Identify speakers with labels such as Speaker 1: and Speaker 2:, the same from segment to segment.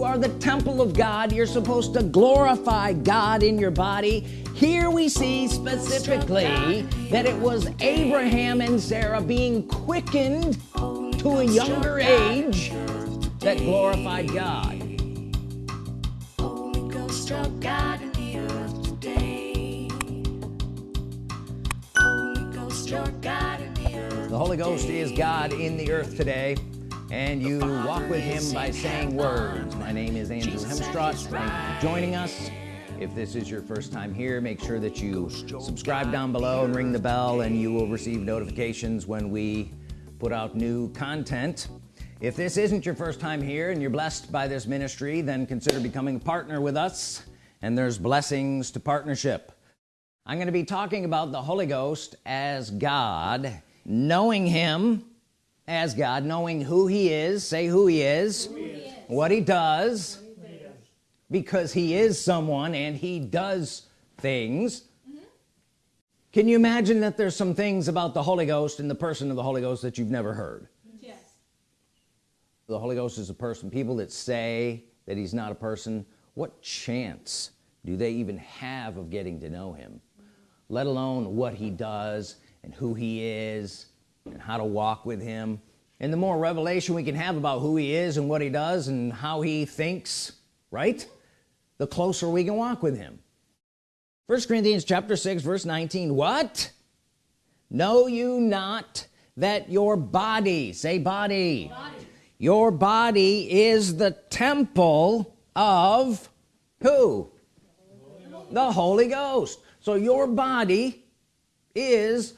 Speaker 1: you are the temple of God. You're supposed to glorify God in your body. Here we see specifically that it was Abraham and Sarah being quickened to a younger age that glorified God. The Holy Ghost is God in the earth today and you walk with him by saying words. My name is Andrew Hemstraught thank you for joining us. If this is your first time here make sure that you subscribe down below and ring the bell and you will receive notifications when we put out new content. If this isn't your first time here and you're blessed by this ministry then consider becoming a partner with us. And there's blessings to partnership. I'm going to be talking about the Holy Ghost as God knowing him as God knowing who he is say who he is, who he is. What, he does, he because he is someone and he does things mm -hmm. can you imagine that there's some things about the Holy Ghost and the person of the Holy Ghost that you've never heard yes the Holy Ghost is a person people that say that he's not a person what chance do they even have of getting to know him let alone what he does and who he is and how to walk with him. And the more revelation we can have about who he is and what he does and how he thinks right the closer we can walk with him. First Corinthians chapter 6 verse 19 what? Know you not that your body say body, body. your body is the temple of who? The Holy Ghost. So your body is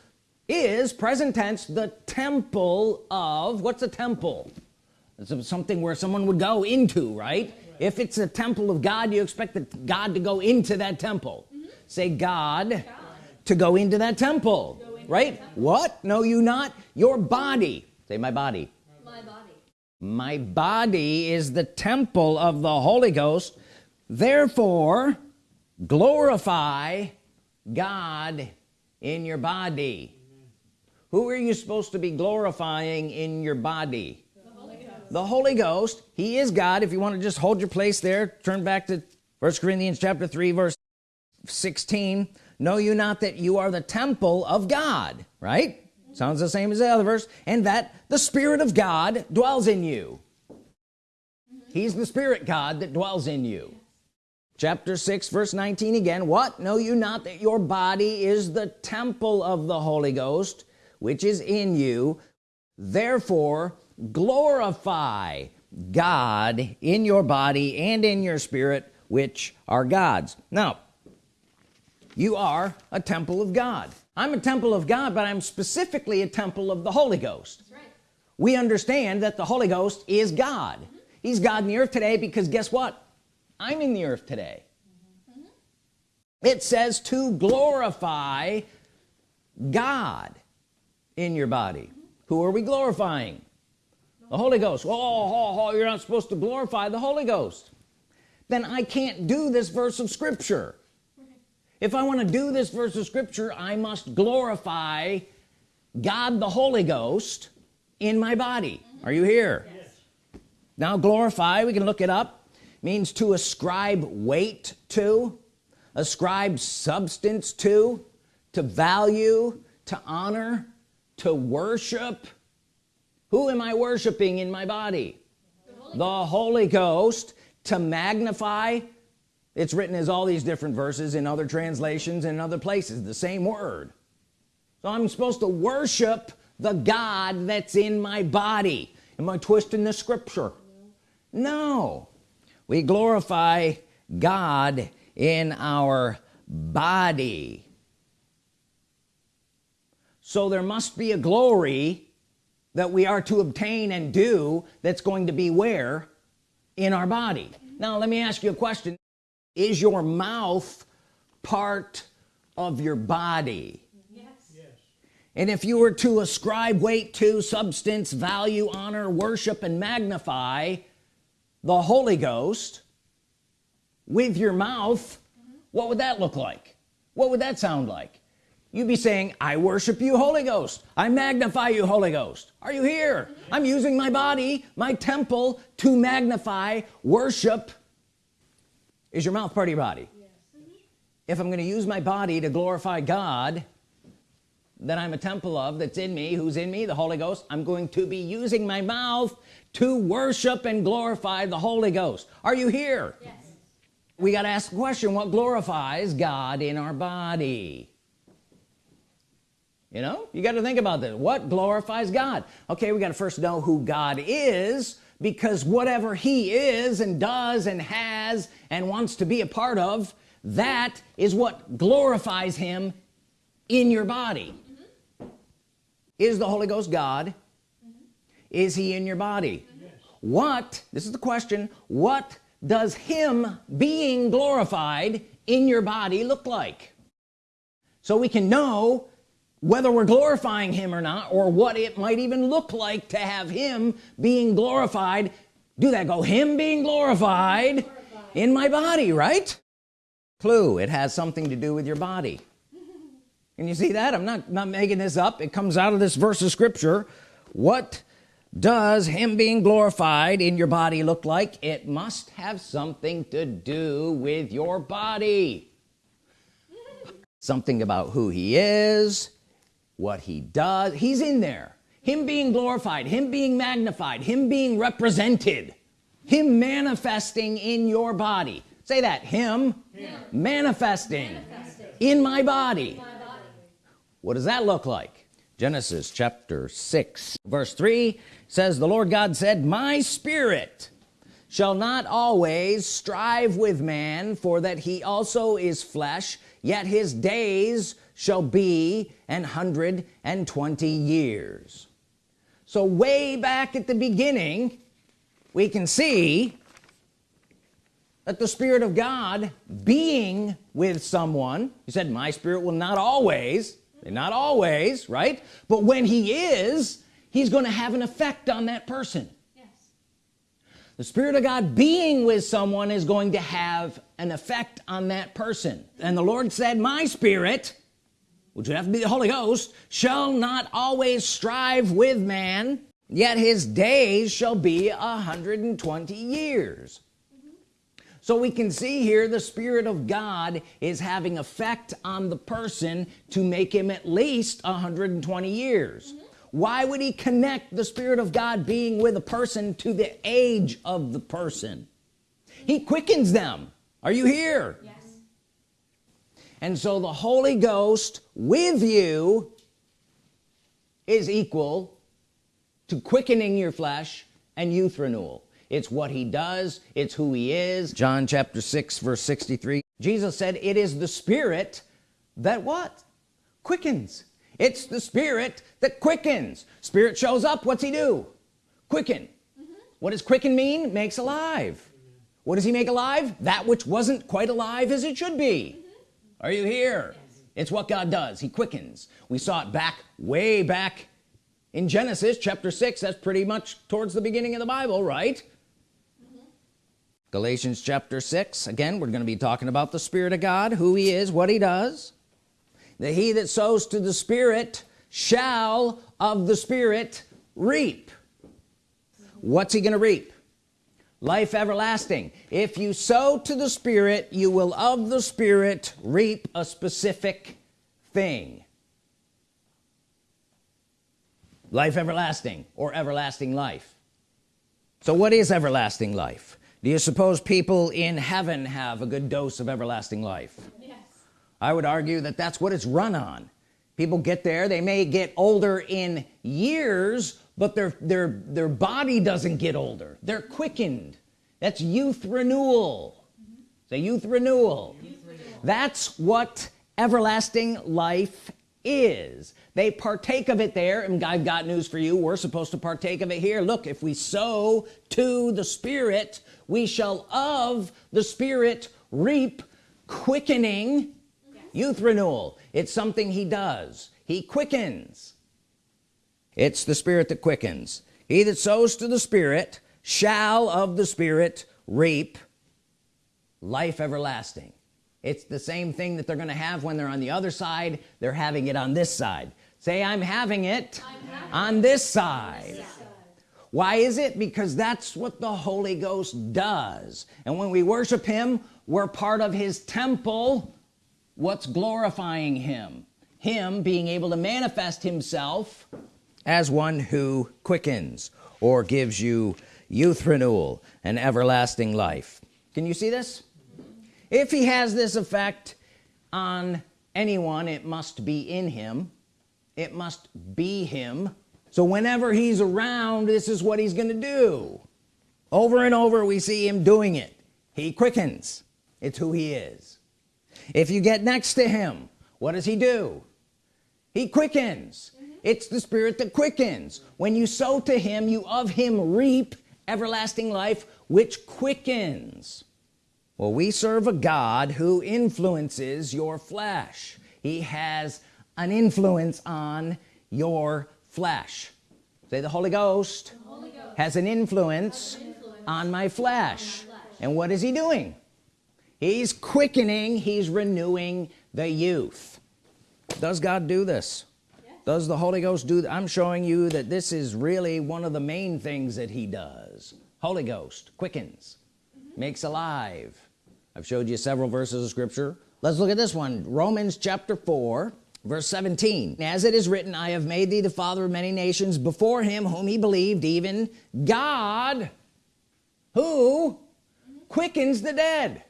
Speaker 1: is present tense the temple of what's a temple? It's something where someone would go into right? If it's a temple of God you expect that God to go into that temple. Mm -hmm. say God, God, to go into that temple into right? temple. what? No you not. Your body. Say my body. My body. My body is the temple of the Holy Ghost. Therefore glorify God in your body who are you supposed to be glorifying in your body? The Holy Ghost, the Holy Ghost. He is God. If you want to just hold your place there turn back to first Corinthians chapter 3 verse 16 know you not that you are the temple of God right? Sounds the same as the other verse. And that the Spirit of God dwells in you. He's the Spirit God that dwells in you. Chapter 6 verse 19 again. What? Know you not that your body is the temple of the Holy Ghost which is in you. Therefore glorify God in your body and in your spirit which are God's. Now you are a temple of God. I'm a temple of God but I'm specifically a temple of the Holy Ghost. Right. we understand that the Holy Ghost is God. Mm -hmm. he's God in the earth today because guess what? I'm in the earth today. Mm -hmm. it says to glorify God in your body. Who are we glorifying? The Holy Ghost. Oh, oh, oh you're not supposed to glorify the Holy Ghost. Then I can't do this verse of Scripture. If I want to do this verse of Scripture I must glorify God the Holy Ghost in my body. Are you here? Yes. now glorify we can look it up means to ascribe weight to ascribe substance to to value to honor to worship? Who am I worshiping in my body? The Holy, the Holy Ghost to magnify. It's written as all these different verses in other translations and other places the same word. So I'm supposed to worship the God that's in my body. Am I twisting the scripture? No. We glorify God in our body so there must be a glory that we are to obtain and do that's going to be where? In our body. Now let me ask you a question. Is your mouth part of your body? Yes. yes and if you were to ascribe weight to substance value honor worship and magnify the Holy Ghost with your mouth mm -hmm. what would that look like? What would that sound like you'd be saying I worship you Holy Ghost. I magnify you Holy Ghost. Are you here? I'm using my body my temple to magnify worship. Is your mouth part of your body? Yes. if I'm gonna use my body to glorify God that I'm a temple of that's in me who's in me the Holy Ghost I'm going to be using my mouth to worship and glorify the Holy Ghost. Are you here? Yes. we got to ask the question what glorifies God in our body you know? You got to think about this. What glorifies God? Okay we got to first know who God is because whatever he is and does and has and wants to be a part of that is what glorifies him in your body. Mm -hmm. is the Holy Ghost God? Mm -hmm. is he in your body? What this is the question what does him being glorified in your body look like? So we can know whether we're glorifying him or not or what it might even look like to have him being glorified. Do that go him being glorified, glorified. in my body right? Clue it has something to do with your body. And you see that? I'm not not making this up. It comes out of this verse of scripture. What does him being glorified in your body look like? It must have something to do with your body. Something about who he is what he does he's in there him being glorified him being magnified him being represented him manifesting in your body say that him. Manifesting, manifesting, in my body. my body what does that look like Genesis chapter 6 verse 3 says the Lord God said my spirit shall not always strive with man for that he also is flesh yet his days shall be an hundred and twenty years so way back at the beginning we can see that the Spirit of God being with someone he said my spirit will not always not always right but when he is he's going to have an effect on that person. The Spirit of God being with someone is going to have an effect on that person and the Lord said my spirit which would have to be the Holy Ghost shall not always strive with man yet his days shall be a hundred and twenty years so we can see here the Spirit of God is having effect on the person to make him at least 120 years. Why would he connect the Spirit of God being with a person to the age of the person? He quickens them. Are you here? Yes. And so the Holy Ghost with you is equal to quickening your flesh and youth renewal. It's what he does. It's who he is. John chapter 6 verse 63 Jesus said it is the Spirit that what? Quickens it's the Spirit that quickens. Spirit shows up what's he do? Quicken. Mm -hmm. what does quicken mean? Makes alive. What does he make alive? That which wasn't quite alive as it should be. Are you here? Yes. it's what God does. He quickens. We saw it back way back in Genesis chapter 6 that's pretty much towards the beginning of the Bible right? Mm -hmm. Galatians chapter 6 again we're going to be talking about the Spirit of God who he is what he does that he that sows to the Spirit shall of the Spirit reap. What's he gonna reap? Life everlasting. If you sow to the Spirit you will of the Spirit reap a specific thing. Life everlasting or everlasting life. So what is everlasting life? Do you suppose people in heaven have a good dose of everlasting life. I would argue that that's what it's run on. People get there they may get older in years but their their their body doesn't get older. They're quickened. That's youth renewal. Say youth renewal. youth renewal. That's what everlasting life is. They partake of it there and I've got news for you. We're supposed to partake of it here. Look if we sow to the Spirit we shall of the Spirit reap quickening. Youth renewal. It's something he does. He quickens. It's the spirit that quickens. He that sows to the spirit shall of the spirit reap life everlasting. It's the same thing that they're gonna have when they're on the other side. They're having it on this side. Say I'm having it I'm on this side. this side. Why is it? Because that's what the Holy Ghost does. And when we worship him we're part of his temple what's glorifying him. Him being able to manifest himself as one who quickens or gives you youth renewal and everlasting life. Can you see this? If he has this effect on anyone it must be in him. It must be him. So whenever he's around this is what he's gonna do. Over and over we see him doing it. He quickens. It's who he is if you get next to him what does he do? He quickens. Mm -hmm. it's the spirit that quickens. When you sow to him you of him reap everlasting life which quickens. Well we serve a God who influences your flesh. He has an influence on your flesh. Say the Holy Ghost, the Holy Ghost has an influence, has an influence on, my flesh. on my flesh. And what is he doing he's quickening he's renewing the youth. Does God do this? Yes. does the Holy Ghost do I'm showing you that this is really one of the main things that he does. Holy Ghost quickens mm -hmm. makes alive. I've showed you several verses of scripture. Let's look at this one Romans chapter 4 verse 17 as it is written I have made thee the father of many nations. Before him whom he believed even God who quickens the dead.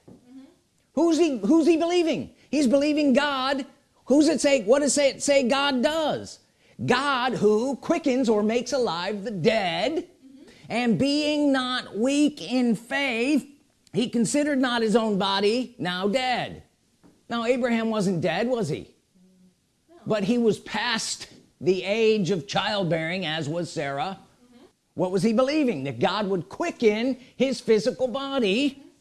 Speaker 1: Who's he who's he believing? He's believing God. Who's it say what does it say God does? God who quickens or makes alive the dead. Mm -hmm. and being not weak in faith he considered not his own body now dead. Now Abraham wasn't dead was he? No. but he was past the age of childbearing as was Sarah. Mm -hmm. what was he believing? That God would quicken his physical body. Mm -hmm.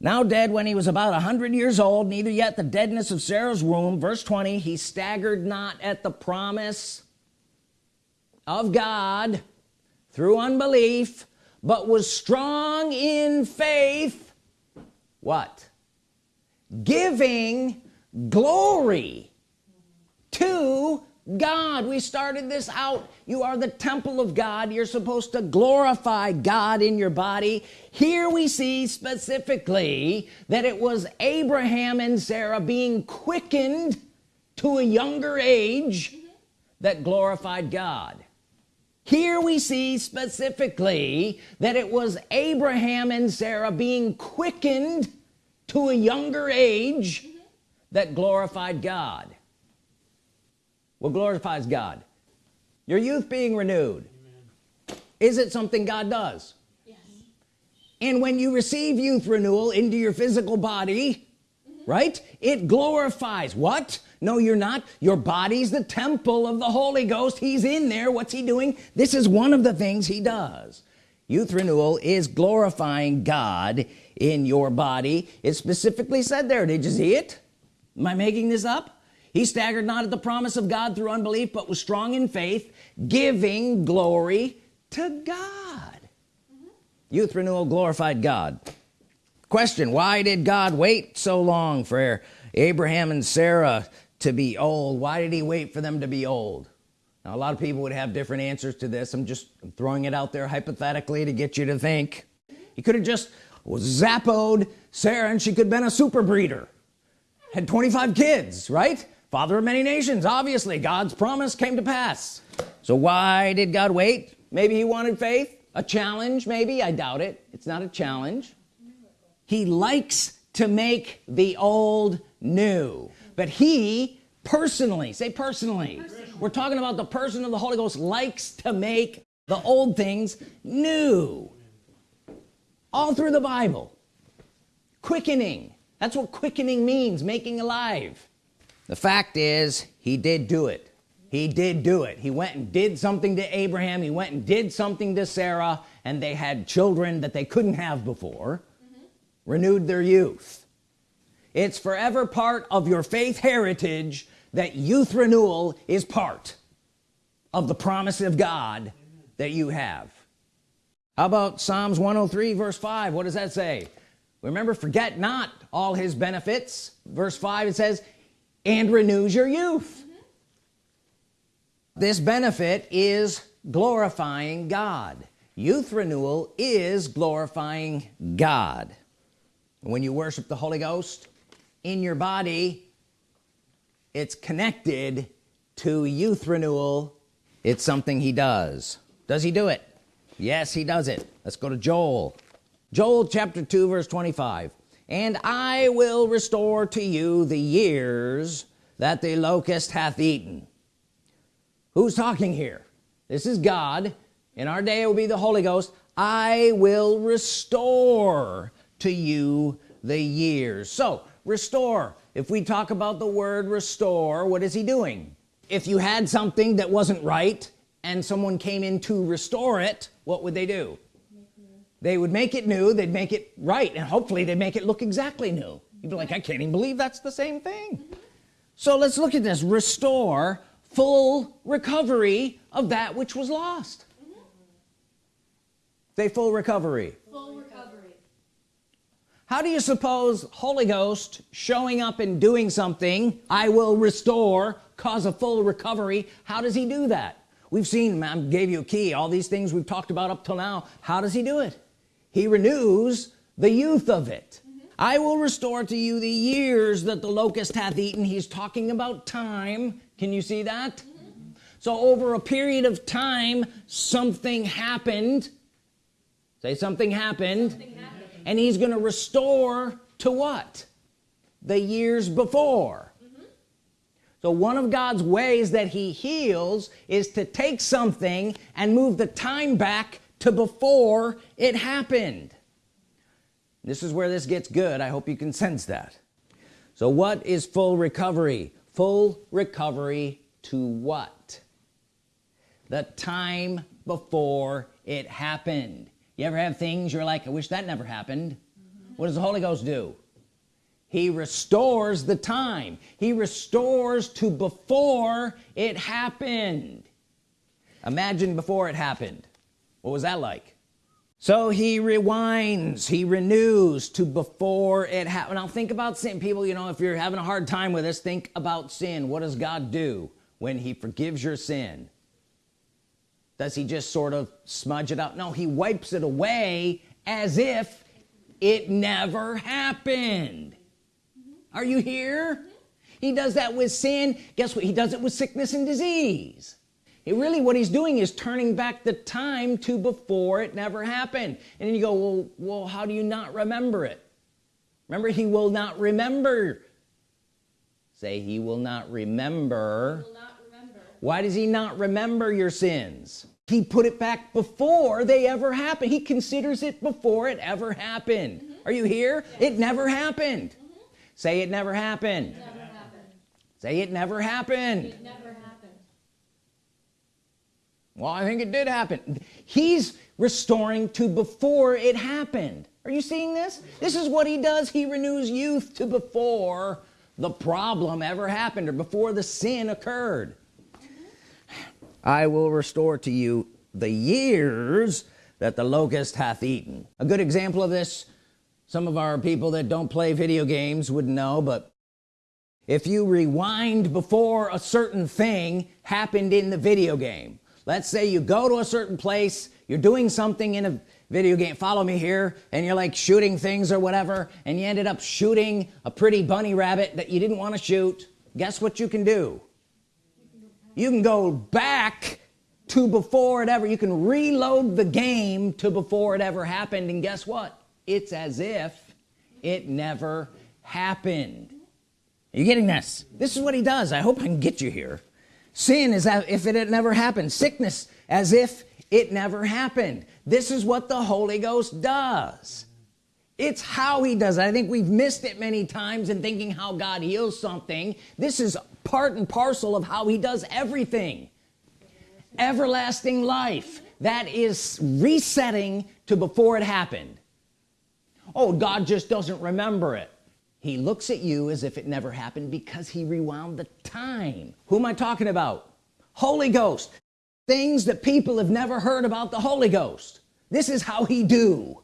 Speaker 1: Now dead when he was about a hundred years old neither yet the deadness of Sarah's womb. Verse 20 he staggered not at the promise of God through unbelief but was strong in faith. What? Giving glory to God we started this out. You are the temple of God. You're supposed to glorify God in your body. Here we see specifically that it was Abraham and Sarah being quickened to a younger age that glorified God. Here we see specifically that it was Abraham and Sarah being quickened to a younger age that glorified God what glorifies God. Your youth being renewed. Amen. is it something God does? Yes. and when you receive youth renewal into your physical body mm -hmm. right it glorifies. What? No you're not. Your body's the temple of the Holy Ghost. He's in there. What's he doing? This is one of the things he does. Youth renewal is glorifying God in your body. It's specifically said there. Did you see it? Am I making this up he staggered not at the promise of God through unbelief but was strong in faith giving glory to God. Mm -hmm. youth renewal glorified God. Question why did God wait so long for Abraham and Sarah to be old? Why did he wait for them to be old? Now a lot of people would have different answers to this. I'm just throwing it out there hypothetically to get you to think. He could have just zappoed Sarah and she could have been a super breeder. Had 25 kids right father of many nations obviously God's promise came to pass. So why did God wait? Maybe he wanted faith a challenge maybe I doubt it. It's not a challenge. He likes to make the old new. But he personally say personally. we're talking about the person of the Holy Ghost likes to make the old things new. All through the Bible quickening. That's what quickening means making alive the fact is he did do it. He did do it. He went and did something to Abraham. He went and did something to Sarah and they had children that they couldn't have before. Mm -hmm. renewed their youth. It's forever part of your faith heritage that youth renewal is part of the promise of God that you have. How about Psalms 103 verse 5 what does that say? Remember forget not all his benefits. Verse 5 it says and renews your youth. Mm -hmm. this benefit is glorifying God. Youth renewal is glorifying God. When you worship the Holy Ghost in your body it's connected to youth renewal. It's something he does. Does he do it? Yes he does it. Let's go to Joel. Joel chapter 2 verse 25 and I will restore to you the years that the locust hath eaten. Who's talking here? This is God. In our day it will be the Holy Ghost. I will restore to you the years. So restore. If we talk about the word restore what is he doing? If you had something that wasn't right and someone came in to restore it what would they do they would make it new they'd make it right and hopefully they make it look exactly new. You'd be like I can't even believe that's the same thing. So let's look at this. Restore full recovery of that which was lost. Mm -hmm. say full recovery.
Speaker 2: Full recovery.
Speaker 1: How do you suppose Holy Ghost showing up and doing something I will restore cause a full recovery how does he do that? We've seen I gave you a key all these things we've talked about up till now. How does he do it he renews the youth of it mm -hmm. I will restore to you the years that the locust hath eaten he's talking about time can you see that mm -hmm. so over a period of time something happened say something happened, something happened. and he's gonna restore to what the years before mm-hmm. so one of God's ways that he heals is to take something and move the time back to before it happened. This is where this gets good. I hope you can sense that. So what is full recovery? Full recovery to what? The time before it happened. You ever have things you're like I wish that never happened. What does the Holy Ghost do? He restores the time. He restores to before it happened. Imagine before it happened what was that like? So he rewinds he renews to before it happened now think about sin. People you know if you're having a hard time with this think about sin. What does God do when he forgives your sin? Does he just sort of smudge it out? No he wipes it away as if it never happened. Are you here? He does that with sin. Guess what? He does it with sickness and disease it really what he's doing is turning back the time to before it never happened. And then you go well well how do you not remember it? Remember he will not remember. Say he will not remember,
Speaker 2: will not remember.
Speaker 1: why does he not remember your sins? He put it back before they ever happened. He considers it before it ever happened. Mm -hmm. are you here? Yes. it never happened. Mm -hmm. say it never happened.
Speaker 2: Never happened.
Speaker 1: Say it never happened.
Speaker 2: It never
Speaker 1: well I think it did happen. He's restoring to before it happened. Are you seeing this? This is what he does. He renews youth to before the problem ever happened or before the sin occurred. I will restore to you the years that the locust hath eaten. A good example of this some of our people that don't play video games would know but if you rewind before a certain thing happened in the video game let's say you go to a certain place you're doing something in a video game follow me here and you're like shooting things or whatever and you ended up shooting a pretty bunny rabbit that you didn't want to shoot guess what you can do? You can go back to before it ever you can reload the game to before it ever happened and guess what? It's as if it never happened. Are you getting this? This is what he does. I hope I can get you here sin is as if it had never happened. Sickness as if it never happened. This is what the Holy Ghost does. It's how he does it. I think we've missed it many times in thinking how God heals something. This is part and parcel of how he does everything. Everlasting life that is resetting to before it happened. Oh God just doesn't remember it he looks at you as if it never happened because he rewound the time. Who am I talking about? Holy Ghost. Things that people have never heard about the Holy Ghost. This is how he do.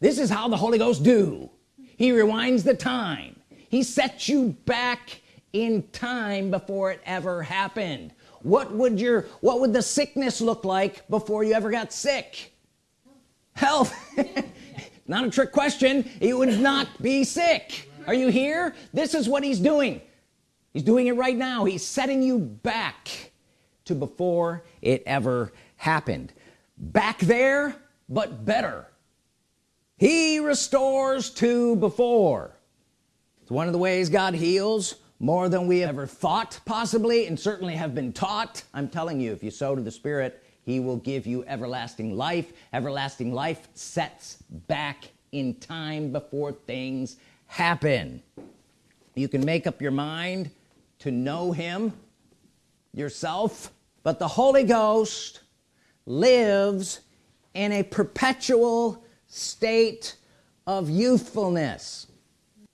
Speaker 1: This is how the Holy Ghost do. He rewinds the time. He sets you back in time before it ever happened. What would your what would the sickness look like before you ever got sick? Health. Not a trick question. You would not be sick are you here? This is what he's doing. He's doing it right now. He's setting you back to before it ever happened. Back there but better. He restores to before. It's one of the ways God heals more than we ever thought possibly and certainly have been taught. I'm telling you if you sow to the Spirit he will give you everlasting life. Everlasting life sets back in time before things happen. You can make up your mind to know him yourself but the Holy Ghost lives in a perpetual state of youthfulness.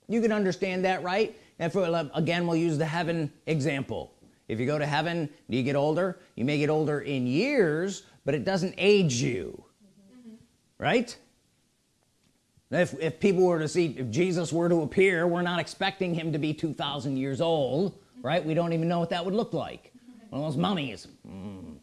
Speaker 1: You can understand that right? And for again we'll use the heaven example. If you go to heaven you get older you may get older in years but it doesn't age you. Mm -hmm. right if, if people were to see if Jesus were to appear we're not expecting him to be 2,000 years old right? We don't even know what that would look like. One of those mummies. Mm.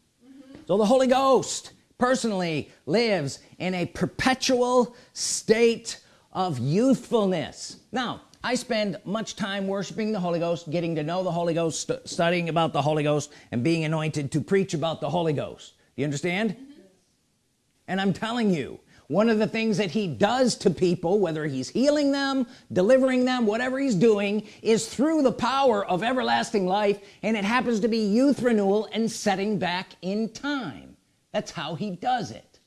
Speaker 1: So the Holy Ghost personally lives in a perpetual state of youthfulness. Now I spend much time worshiping the Holy Ghost getting to know the Holy Ghost st studying about the Holy Ghost and being anointed to preach about the Holy Ghost. Do you understand? Mm -hmm. and I'm telling you one of the things that he does to people whether he's healing them delivering them whatever he's doing is through the power of everlasting life and it happens to be youth renewal and setting back in time. That's how he does it.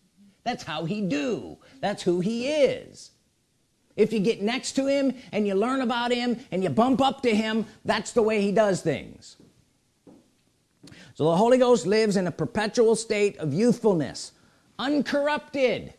Speaker 1: That's how he do. That's who he is. If you get next to him and you learn about him and you bump up to him that's the way he does things. So the Holy Ghost lives in a perpetual state of youthfulness uncorrupted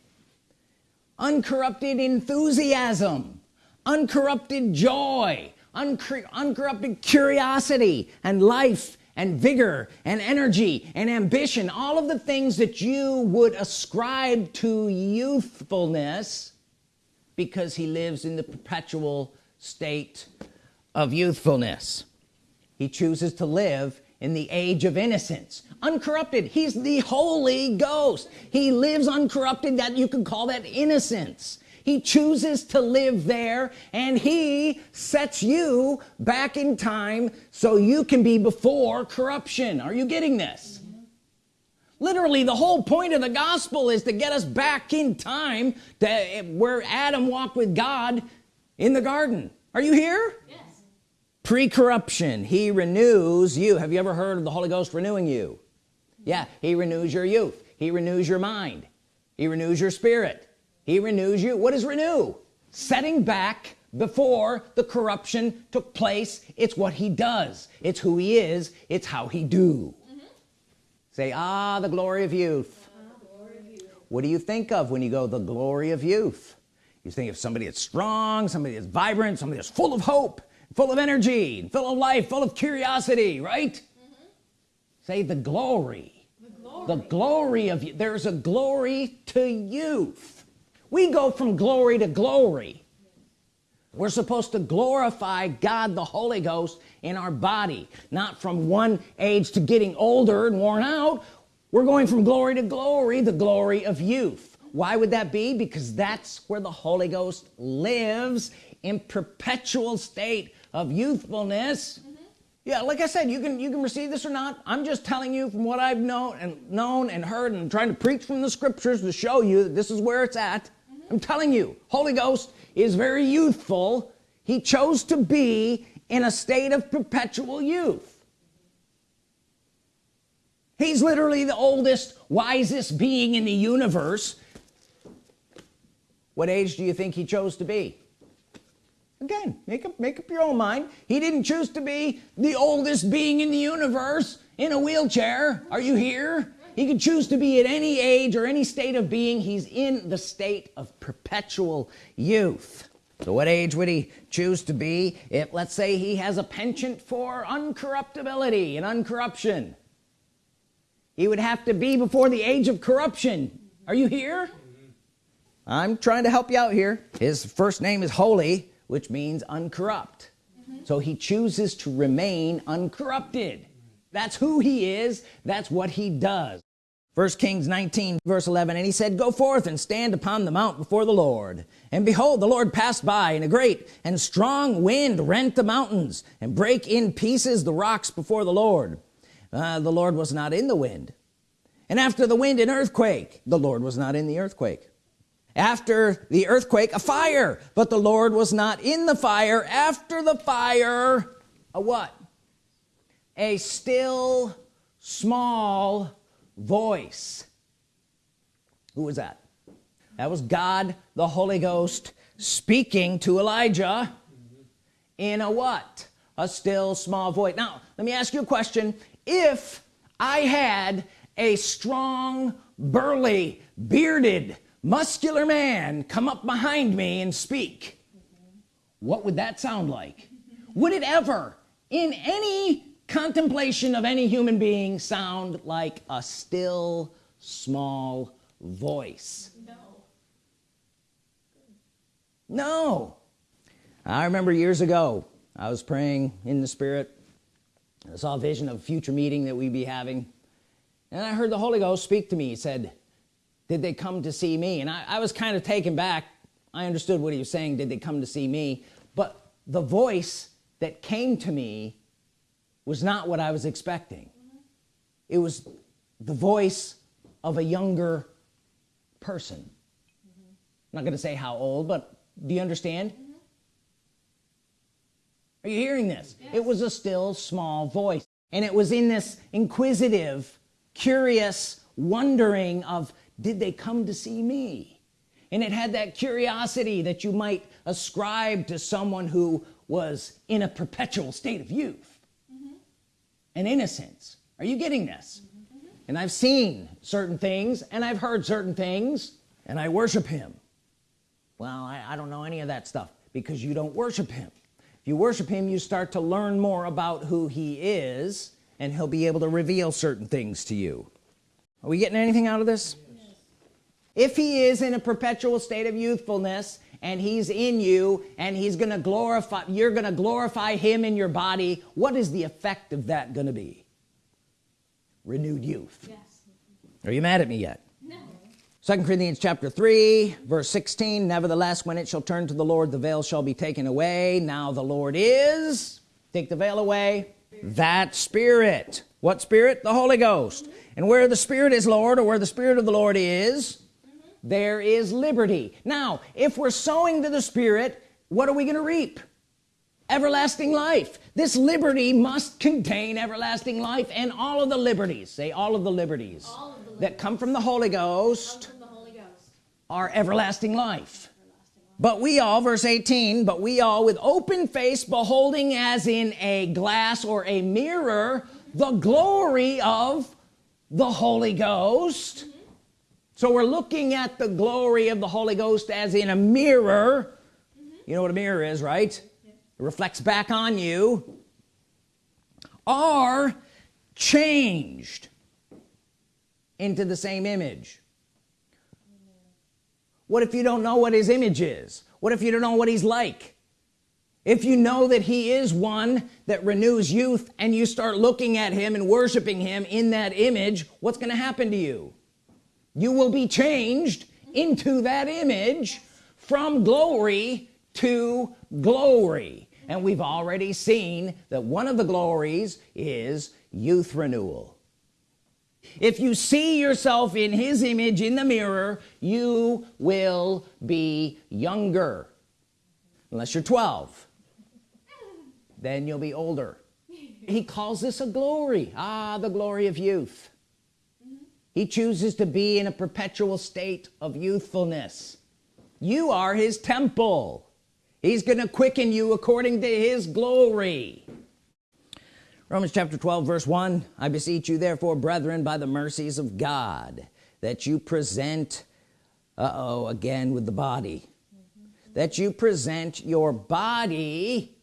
Speaker 1: uncorrupted enthusiasm uncorrupted joy uncorrupted curiosity and life and vigor and energy and ambition all of the things that you would ascribe to youthfulness because he lives in the perpetual state of youthfulness. He chooses to live in the age of innocence uncorrupted. He's the Holy Ghost. He lives uncorrupted that you could call that innocence. He chooses to live there and he sets you back in time so you can be before corruption. Are you getting this? Literally the whole point of the gospel is to get us back in time to where Adam walked with God in the garden. Are you here? Yes. Pre-corruption. He renews you. Have you ever heard of the Holy Ghost renewing you yeah he renews your youth. He renews your mind. He renews your spirit. He renews you. What is renew? Setting back before the corruption took place. It's what he does. It's who he is. It's how he do. Mm -hmm. say ah the glory of youth. Ah, glory of youth. What do you think of when you go the glory of youth you think of somebody that's strong somebody that's vibrant somebody that's full of hope full of energy full of life full of curiosity right. Say the glory. The glory, the glory of you. There's a glory to youth. We go from glory to glory. We're supposed to glorify God the Holy Ghost in our body. Not from one age to getting older and worn out. We're going from glory to glory the glory of youth. Why would that be? Because that's where the Holy Ghost lives in perpetual state of youthfulness yeah like I said you can you can receive this or not. I'm just telling you from what I've known and known and heard and trying to preach from the scriptures to show you that this is where it's at. Mm-hmm. I'm telling you Holy Ghost is very youthful. He chose to be in a state of perpetual youth. He's literally the oldest wisest being in the universe. What age do you think he chose to be again make up make up your own mind. He didn't choose to be the oldest being in the universe in a wheelchair. Are you here? He could choose to be at any age or any state of being. He's in the state of perpetual youth. So what age would he choose to be if let's say he has a penchant for uncorruptibility and uncorruption? He would have to be before the age of corruption. Are you here? I'm trying to help you out here. His first name is holy which means uncorrupt. Mm -hmm. so he chooses to remain uncorrupted. That's who he is. That's what he does. First Kings 19 verse 11 and he said go forth and stand upon the mount before the Lord. And behold the Lord passed by and a great and strong wind rent the mountains and break in pieces the rocks before the Lord. Uh, the Lord was not in the wind. And after the wind an earthquake. The Lord was not in the earthquake after the earthquake a fire. But the Lord was not in the fire. After the fire a what? A still small voice. Who was that? That was God the Holy Ghost speaking to Elijah in a what? A still small voice. Now let me ask you a question. If I had a strong burly bearded muscular man come up behind me and speak. What would that sound like? Would it ever in any contemplation of any human being sound like a still small voice? No. No. I remember years ago I was praying in the spirit. I saw a vision of a future meeting that we'd be having. And I heard the Holy Ghost speak to me. He said did they come to see me? And I, I was kind of taken back. I understood what he was saying did they come to see me? But the voice that came to me was not what I was expecting. It was the voice of a younger person. Mm -hmm. I'm not gonna say how old but do you understand? Mm -hmm. are you hearing this? Yes. it was a still small voice. And it was in this inquisitive curious wondering of did they come to see me? And it had that curiosity that you might ascribe to someone who was in a perpetual state of youth and innocence. Are you getting this? Mm -hmm. and I've seen certain things and I've heard certain things and I worship him. Well I, I don't know any of that stuff because you don't worship him. If you worship him you start to learn more about who he is and he'll be able to reveal certain things to you. Are we getting anything out of this. If he is in a perpetual state of youthfulness and he's in you and he's gonna glorify you're gonna glorify him in your body what is the effect of that gonna be? Renewed youth. Yes. are you mad at me yet? No. Second Corinthians chapter 3 verse 16 nevertheless when it shall turn to the Lord the veil shall be taken away. Now the Lord is take the veil away that spirit. What spirit? The Holy Ghost. Mm -hmm. and where the spirit is Lord or where the spirit of the Lord is there is liberty. Now if we're sowing to the Spirit what are we gonna reap? Everlasting life. This liberty must contain everlasting life and all of the liberties. Say all of the liberties, of the liberties. that come from the Holy Ghost, the Holy Ghost. are everlasting life. But we all verse 18 but we all with open face beholding as in a glass or a mirror the glory of the Holy Ghost. mm -hmm so we're looking at the glory of the Holy Ghost as in a mirror. Mm -hmm. you know what a mirror is right? Yeah. it reflects back on you. Are changed into the same image. What if you don't know what his image is? What if you don't know what he's like? If you know that he is one that renews youth and you start looking at him and worshiping him in that image what's gonna happen to you you will be changed into that image from glory to glory. And we've already seen that one of the glories is youth renewal. If you see yourself in his image in the mirror you will be younger. Unless you're 12 then you'll be older. He calls this a glory. Ah the glory of youth he chooses to be in a perpetual state of youthfulness. You are his temple. He's gonna quicken you according to his glory. Romans chapter 12 verse 1 I beseech you therefore brethren by the mercies of God that you present uh-oh again with the body mm -hmm. that you present your body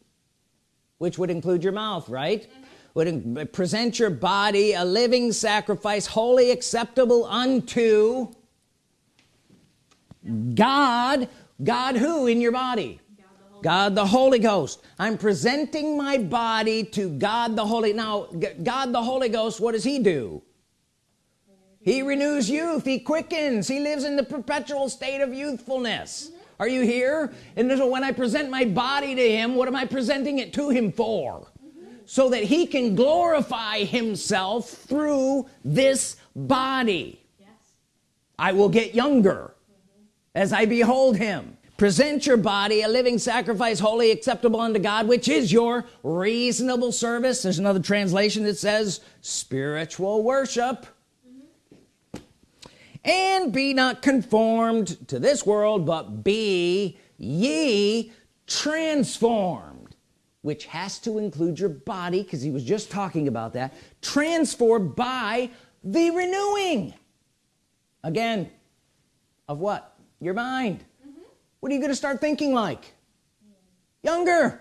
Speaker 1: which would include your mouth right? Mm -hmm would uh, present your body a living sacrifice wholly acceptable unto God. God who in your body? God the Holy Ghost. I'm presenting my body to God the Holy now God the Holy Ghost what does he do? He renews youth. He quickens. He lives in the perpetual state of youthfulness. Mm-hmm. Are you here? And so when I present my body to him what am I presenting it to him for so that he can glorify himself through this body.
Speaker 2: Yes.
Speaker 1: I will get younger as I behold him. Present your body a living sacrifice holy acceptable unto God which is your reasonable service. There's another translation that says spiritual worship. And be not conformed to this world but be ye transformed which has to include your body because he was just talking about that transformed by the renewing. Again of what? Your mind. Mm-hmm. What are you going to start thinking like? Younger.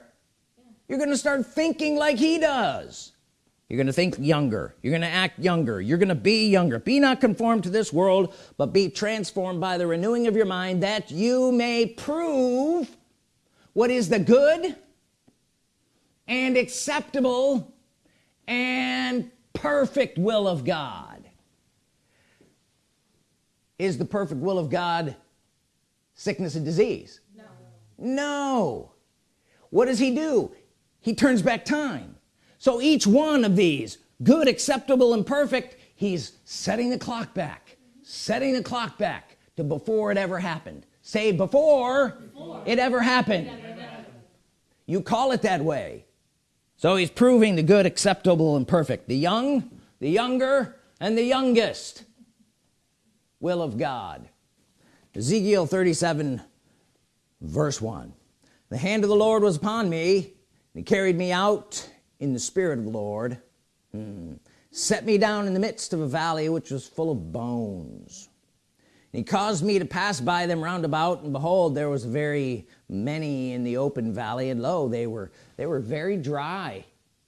Speaker 1: You're going to start thinking like he does. You're gonna think younger. You're gonna act younger. You're gonna be younger. Be not conformed to this world but be transformed by the renewing of your mind that you may prove what is the good and acceptable and perfect will of God. Is the perfect will of God sickness and disease?
Speaker 2: No.
Speaker 1: no. What does he do? He turns back time. So each one of these good acceptable and perfect he's setting the clock back setting the clock back to before it ever happened. Say before, it ever happened. You call it that way so he's proving the good acceptable and perfect. The young the younger and the youngest will of God. Ezekiel 37 verse 1 the hand of the Lord was upon me and he carried me out in the spirit of the Lord. Hmm, set me down in the midst of a valley which was full of bones he caused me to pass by them round about and behold there was very many in the open valley and lo they were they were very dry.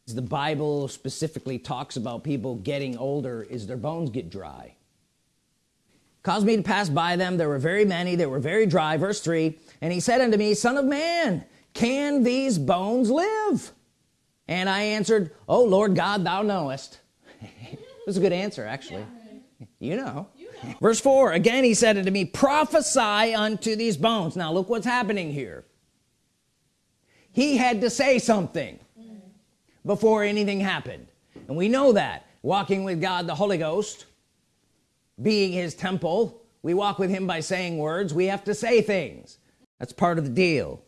Speaker 1: The Bible specifically talks about people getting older is their bones get dry. Caused me to pass by them. There were very many. They were very dry. Verse 3 and he said unto me son of man can these bones live? And I answered oh Lord God thou knowest. It was a good answer actually. You know verse 4 again he said unto me prophesy unto these bones. Now look what's happening here. He had to say something before anything happened. And we know that. Walking with God the Holy Ghost being his temple we walk with him by saying words. We have to say things. That's part of the deal.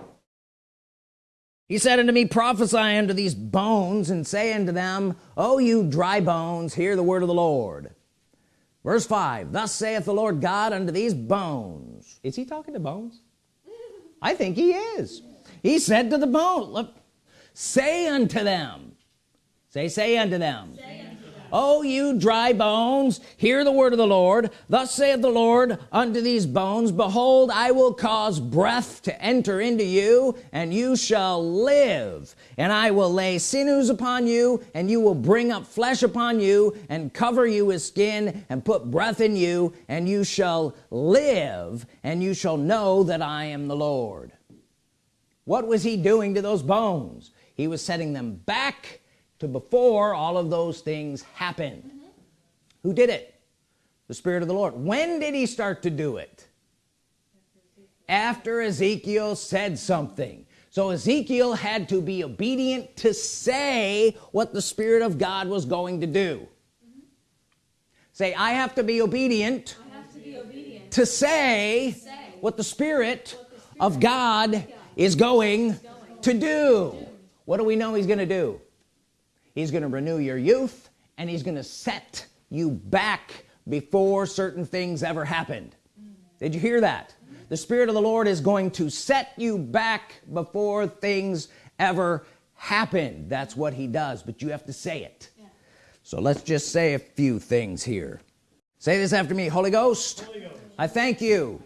Speaker 1: He said unto me prophesy unto these bones and say unto them oh you dry bones hear the word of the Lord verse 5 thus saith the Lord God unto these bones. Is he talking to bones? I think he is. He said to the bone look say unto them say say unto them oh you dry bones hear the word of the Lord. Thus saith the Lord unto these bones behold I will cause breath to enter into you and you shall live. And I will lay sinews upon you and you will bring up flesh upon you and cover you with skin and put breath in you and you shall live and you shall know that I am the Lord. What was he doing to those bones? He was setting them back to before all of those things happened mm-hmm. who did it? The Spirit of the Lord. When did he start to do it? After Ezekiel said something. So Ezekiel had to be obedient to say what the Spirit of God was going to do. Mm-hmm. Say I have to be obedient
Speaker 2: I have to be obedient.
Speaker 1: to say
Speaker 2: Say
Speaker 1: what the Spirit
Speaker 2: what the Spirit
Speaker 1: of God
Speaker 2: God
Speaker 1: is going
Speaker 2: going
Speaker 1: to do. What do we know he's gonna do he's gonna renew your youth and he's gonna set you back before certain things ever happened. Did you hear that? The Spirit of the Lord is going to set you back before things ever happened. That's what he does but you have to say it.
Speaker 2: Yeah.
Speaker 1: so let's just say a few things here. Say this after me Holy Ghost, I thank you.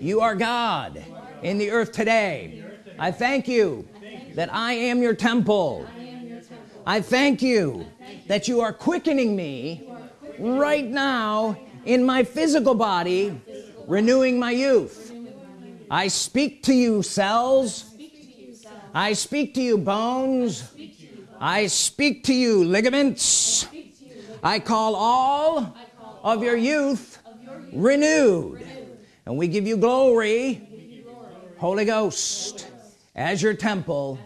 Speaker 1: You. Are God in the earth today. I thank you that I am your temple
Speaker 2: I am your temple.
Speaker 1: I thank you that you are quickening me right now in my physical body renewing my youth. I speak to you cells. I speak to you bones. I speak to you ligaments. I call all of your youth renewed. And we give you glory Holy Ghost as your temple.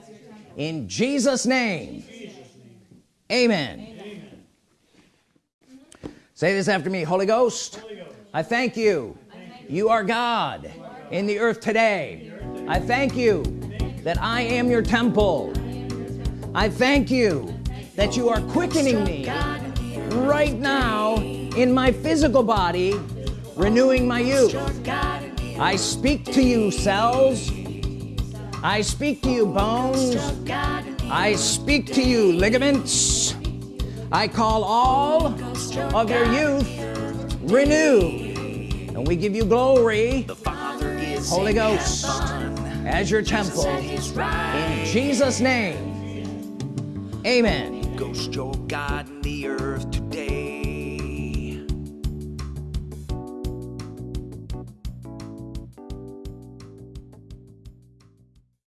Speaker 1: In Jesus name amen. Say this after me Holy Ghost I thank you. You are God in the earth today. I thank you that I am your temple. I thank you that you are quickening me right now in my physical body renewing my youth I speak to you cells. I speak to you bones I speak to you ligaments. I call all of your youth renew. And we give you glory Holy Ghost as your temple. In Jesus name amen.
Speaker 3: Ghost your God in the earth